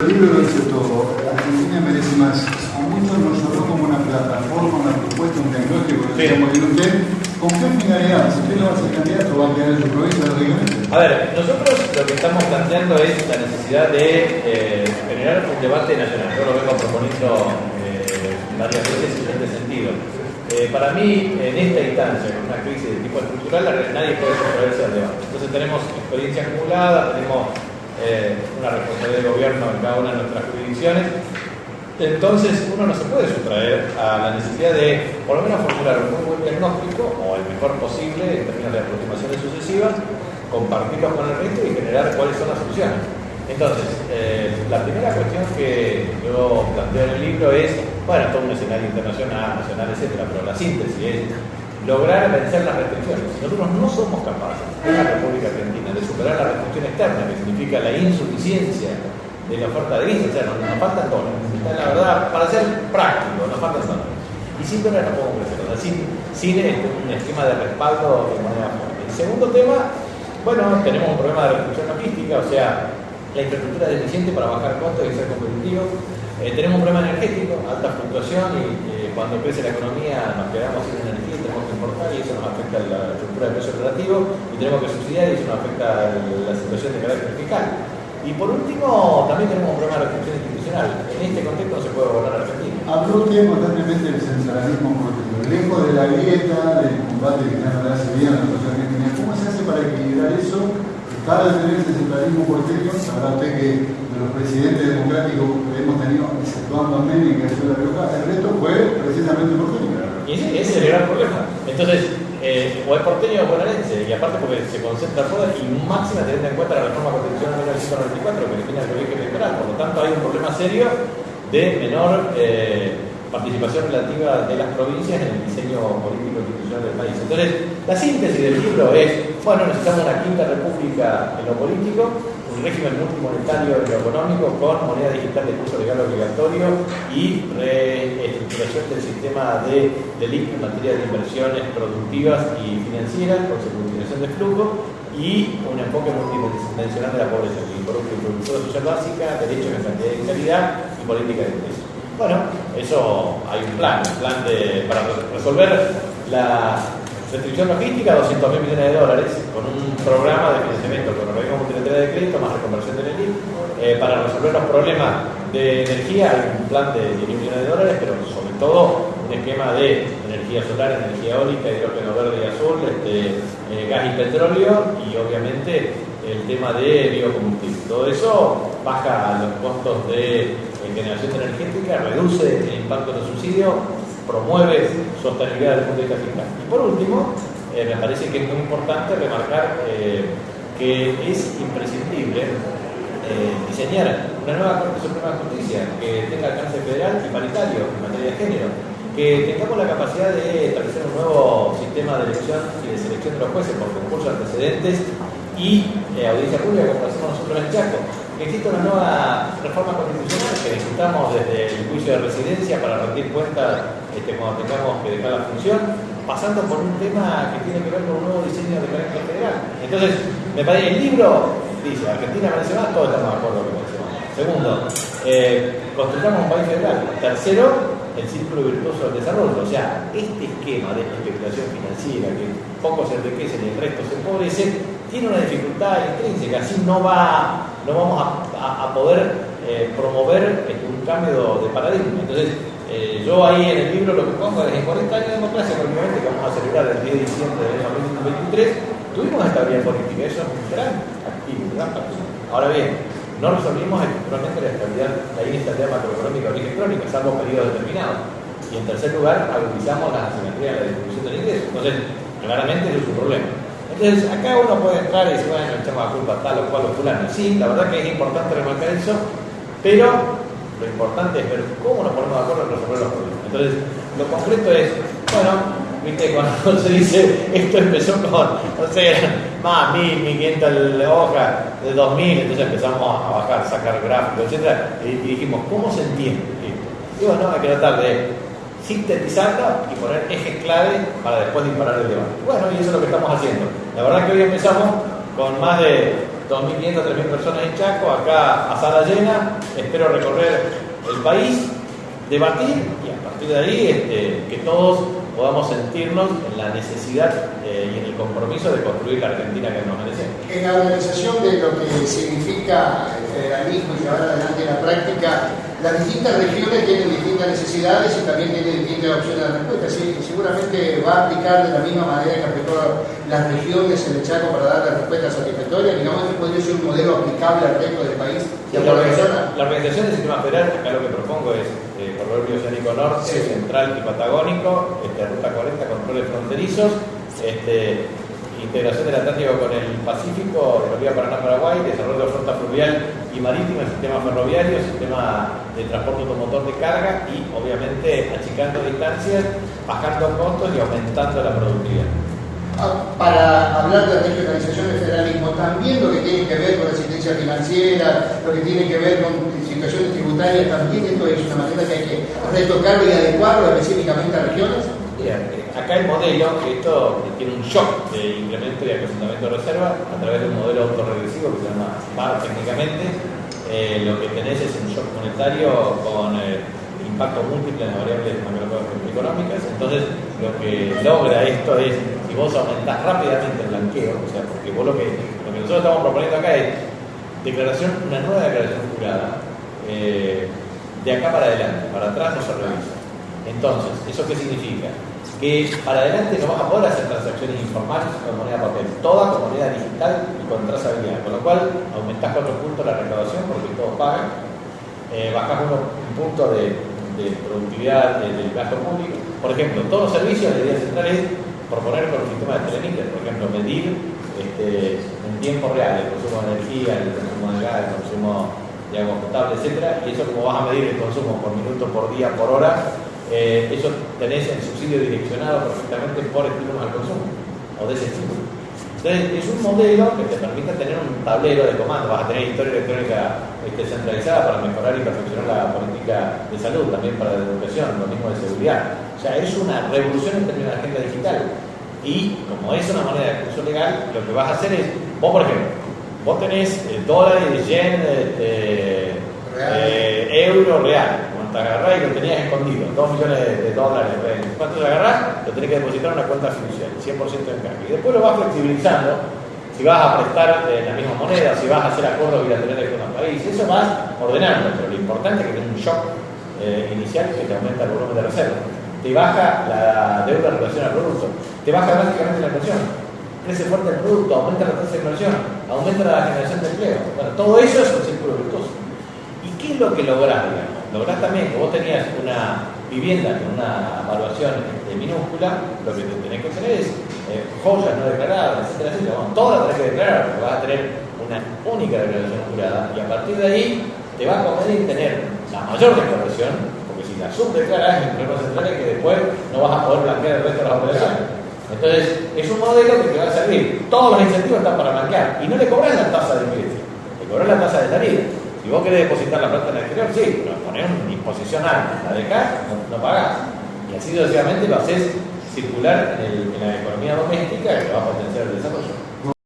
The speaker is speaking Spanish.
El libro lo dice todo. Argentina merece más. A muchos nos sonó como una plataforma, una propuesta, un bien usted. ¿Con qué finalidad? Si usted no va a ser candidato, va a quedar en su provincia. A ver, nosotros lo que estamos planteando es la necesidad de eh, generar un debate nacional. Yo lo vengo proponiendo eh, varias veces en este sentido. Eh, para mí, en esta instancia, en una crisis de tipo estructural, nadie puede sustraerse al debate. Entonces tenemos experiencia acumulada, tenemos eh, una responsabilidad de gobierno en cada una de nuestras jurisdicciones. Entonces uno no se puede sustraer a la necesidad de por lo menos formular un muy buen diagnóstico o el mejor posible en términos de aproximaciones sucesivas, compartirlos con el resto y generar cuáles son las soluciones. Entonces, eh, la primera cuestión que yo planteo en el libro es, bueno, todo un escenario internacional, nacional, etcétera, pero la síntesis es lograr vencer las restricciones. Nosotros no somos capaces en la República Argentina de superar la restricción externa, que significa la insuficiencia de la oferta de visas, o sea, nos, nos faltan dólares. La verdad, para ser práctico, nos faltan dólares. Y sin dólares no podemos crecer, o sea, sin, este, un esquema de respaldo de manera fuerte. El segundo tema, bueno, tenemos un problema de restricción logística, o sea, la infraestructura es deficiente para bajar costos y ser competitivo. Eh, tenemos un problema energético, alta fluctuación y eh, cuando crece la economía nos quedamos sin energía y tenemos que importar y eso nos afecta la estructura de precio relativo y tenemos que subsidiar y eso nos afecta la situación de carácter fiscal. Y por último, también tenemos un problema de restricción institucional. En este contexto no se puede gobernar Argentina. Habló usted constantemente del centralismo. Lejos de la grieta, del combate que no hace bien a la sociedad argentina, ¿cómo se hace para equilibrar eso? Vez tener ese centralismo político, sabrá usted que de los presidentes democráticos que hemos tenido, exceptuando a Menem, que es la Rioja, el resto fue precisamente porteño. Y ese, ese es el gran problema. Entonces, eh, o es porteño o bonaerense, y aparte porque se concentra todo y máxima teniendo en cuenta la reforma constitucional de 1994 que define el colegio electoral. Por lo tanto, hay un problema serio de menor eh, participación relativa de las provincias en el diseño político institucional del país. Entonces, la síntesis del libro es, bueno, necesitamos una quinta república en lo político, un régimen multimonetario en lo económico con moneda digital de curso legal obligatorio y reestructuración del sistema de delito en materia de inversiones productivas y financieras, con securitización de flujo y un enfoque multidimensional de la pobreza, que involucra producción social básica, derechos de cantidad y calidad y política de ingresos. Bueno, eso hay un plan, un plan de, para resolver la restricción logística, 200 mil millones de dólares, con un programa de financiamiento con organismo multilateral de crédito más reconversión del ELIT. Eh, para resolver los problemas de energía hay un plan de 10 mil millones de dólares, pero sobre todo un esquema de energía solar, energía eólica, hidrógeno verde y azul, este, eh, gas y petróleo y obviamente el tema de biocombustible. Todo eso baja los costos de eh, generación energética, reduce el impacto de los subsidios, promueve sostenibilidad desde el punto de vista fiscal. Y por último, eh, me parece que es muy importante remarcar eh, que es imprescindible eh, diseñar una nueva Corte Suprema de Justicia que tenga alcance federal y paritario en materia de género, que tengamos la capacidad de establecer un nuevo sistema de elección y de selección de los jueces por concursos antecedentes y audiencia pública como lo hacemos nosotros en Chaco que exista una nueva reforma constitucional necesitamos desde el juicio de residencia para rendir cuentas este, cuando tengamos que dejar la función, pasando por un tema que tiene que ver con un nuevo diseño de carácter federal. Entonces, me parece, el libro dice, Argentina más, todos estamos de acuerdo merece más. Segundo, eh, construyamos un país federal. Tercero, el círculo virtuoso del desarrollo. O sea, este esquema de especulación financiera que pocos se enriquecen y el resto se empobrece, tiene una dificultad intrínseca. Así no va no vamos a poder eh, promover este, un cambio de paradigma. Entonces, eh, yo ahí en el libro lo que pongo es en 40 años de democracia, prácticamente, que vamos a celebrar el 10 de diciembre año 2023, tuvimos estabilidad política, eso es un gran activo, un gran activo. Ahora bien, no resolvimos estructuralmente la estabilidad, la inestabilidad macroeconómica o crónica, salvo periodos determinados. Y en tercer lugar, agudizamos las asimetrías de la distribución del ingreso. Entonces, claramente eso es un problema. Entonces, acá uno puede entrar y decir, bueno, echamos la culpa tal o cual o fulano. Sí, la verdad que es importante remarcar eso, pero lo importante es ver cómo nos ponemos de acuerdo en resolver los problemas. Entonces, lo concreto es, bueno, viste, cuando se dice, esto empezó con, no sé, más 1000, 1500 hojas, de 2000, entonces empezamos a bajar, sacar gráficos, etc. Y, dijimos, ¿cómo se entiende esto? Y bueno, hay que tratar de sintetizarla y poner ejes clave para después disparar el debate. Bueno, y eso es lo que estamos haciendo. La verdad que hoy empezamos con más de 2.500, 3.000 personas en Chaco, acá a sala llena, espero recorrer el país, debatir y a partir de ahí este, que todos podamos sentirnos en la necesidad eh, y en el compromiso de construir la Argentina que nos merecemos. En la organización de lo que significa el federalismo y llevar adelante la práctica, las distintas regiones tienen distintas necesidades y también tienen distintas opciones de respuesta. Sí, seguramente va a aplicar de la misma manera que aplicó las regiones en el Chaco para dar la respuesta satisfactoria. Digamos que podría ser un modelo aplicable al resto del país. Y la, organización, la organización del sistema federal, acá lo que propongo es eh, corredor oceánico norte, sí. central y patagónico, este, ruta 40, controles fronterizos, este, integración del Atlántico con el Pacífico, Río Paraná-Paraguay, desarrollo de flota fluvial y marítima, sistema ferroviario, sistema de transporte automotor de carga y obviamente achicando distancias, bajando costos y aumentando la productividad. Ah, para hablar de la regionalización del federalismo, también lo que tiene que ver con la asistencia financiera, lo que tiene que ver con situaciones tributarias, también esto es una manera que hay que retocarlo y adecuarlo específicamente a regiones. Acá el modelo, esto tiene un shock de incremento y acrecentamiento de reserva a través de un modelo autorregresivo que se llama PAR técnicamente. Eh, lo que tenés es un shock monetario con eh, impacto múltiple en variables macroeconómicas. Entonces, lo que logra esto es, si vos aumentás rápidamente el blanqueo, o sea, porque vos lo que, lo que nosotros estamos proponiendo acá es declaración, una nueva declaración jurada, eh, de acá para adelante, para atrás no se revisa. Entonces, ¿eso qué significa? Que para adelante no vas a poder hacer transacciones informales con moneda papel, toda con moneda digital y con trazabilidad, con lo cual aumentás cuatro puntos la recaudación porque todos pagan, eh, bajás uno, un punto de, productividad de, del gasto público. Por ejemplo, todos los servicios de día central es proponer con el sistema de Telemiter, por ejemplo, medir este, en tiempo real el consumo de energía, el consumo de gas, el consumo de agua potable, etcétera, y eso como vas a medir el consumo por minuto, por día, por hora, eh, eso tenés el subsidio direccionado perfectamente por estímulos al consumo o desestímulo. Entonces, es un modelo que te permite tener un tablero de comandos, vas a tener historia electrónica este, centralizada para mejorar y perfeccionar la política de salud, también para la educación, lo mismo de seguridad. O sea, es una revolución en términos de agenda digital. Y como es una moneda de curso legal, lo que vas a hacer es, vos por ejemplo, vos tenés el dólar, el yen, este, eh, euro real. Te agarrás y lo tenías escondido, 2 millones de, dólares. Cuando te agarrás, lo tenés que depositar en una cuenta fiduciaria, 100% en cambio. Y después lo vas flexibilizando. Si vas a prestar en la misma moneda, si vas a hacer acuerdos bilaterales con los países, eso vas ordenando. Pero lo importante es que tenés un shock eh, inicial que te aumenta el volumen de reserva. Te baja la deuda en relación al producto. Te baja drásticamente la inversión crece fuerte el producto, aumenta la tasa de inversión, aumenta la generación de empleo. Bueno, todo eso es un círculo virtuoso. ¿Y qué es lo que lográs, digamos? Lográs también que vos tenías una vivienda con una evaluación de minúscula, lo que tenés que tener es eh, joyas no declaradas, etcétera, etcétera. Bueno, todas las tenés que declarar, porque vas a tener una única declaración jurada y a partir de ahí te va a convenir tener la mayor declaración, porque si la subdeclaras, el problema central es que después no vas a poder blanquear el resto de las operaciones. Entonces, es un modelo que te va a servir. Todos los incentivos están para blanquear y no le cobras la tasa de ingreso, le cobras la tasa de salida. Si vos querés depositar la plata en el exterior, sí, pero ponés una disposición alta, la dejás, no, no pagás. Y así sucesivamente lo haces circular en, en la economía doméstica que va a potenciar el desarrollo.